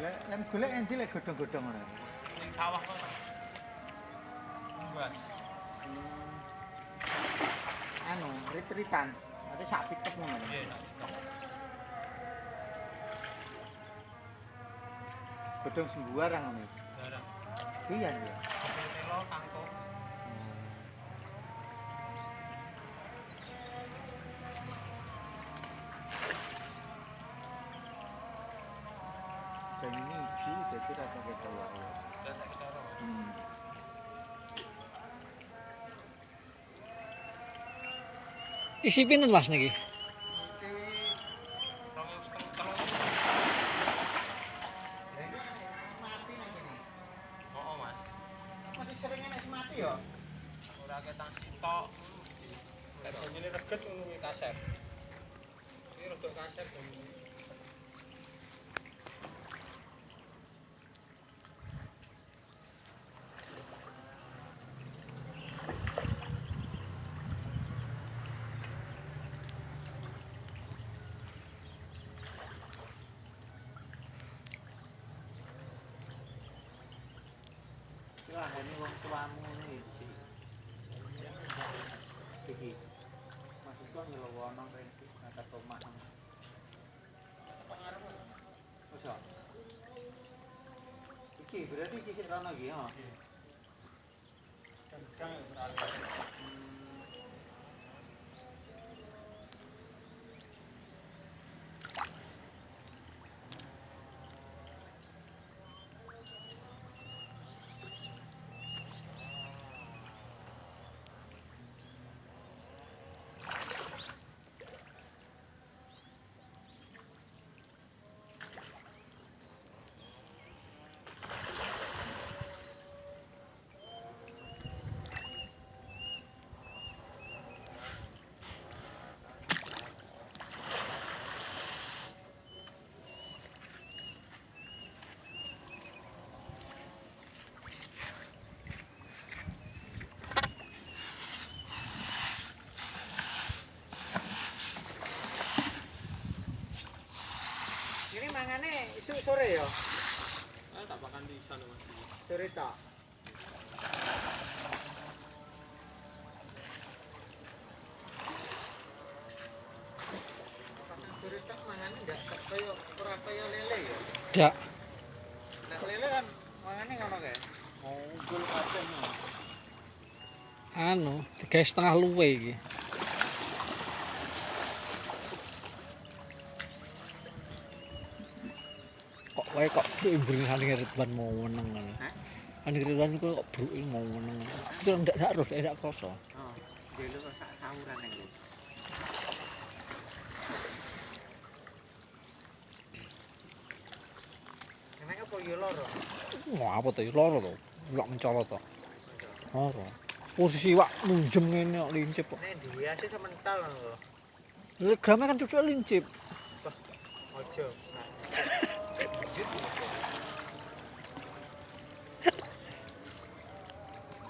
Lek lem golek endi lek godhong-godhong ngono. Ning sawah kok. Bas. Anu, rit-ritan. Ate sak pitek ngono. Iya. Godhong sembuarang ngono. Barang. Iya ya. Telo kangkung. Jadi kita Isi pinten Mas niki? Ini reget ngono kasar. Ini rada. Ini wong tuamu ngene iki. Iki. Maksudku nyelowono rene kata tomak. Wes ya. Iki berarti iki sik rono iki, ha. Kang Ini mangane isu sore ya? Ah, tak makan di sana Mas. Sore tok. Sore tok mangane ndak kaya ora kaya lele ya. Dak. Nek lele kan mangane ngono kae. Ngumpul kabeh. Anu, tiga setengah luwe iki. Wae kok imbring sane Ridwan mau meneng ngono. Hah? Ane Ridwan iku kok bruke mau meneng. Itu ndak ndak terus ndak krasa. Oh, dhewe kok sak sawuran iki. Enak apa yo loro? Wah, apa to? Loro to. Lok mencolot to. Loro. Posisi wak munjem ngene kok lincip kok. Nek dihiasi semental lho. Lha grame kan cucuk lincip. Ojo. get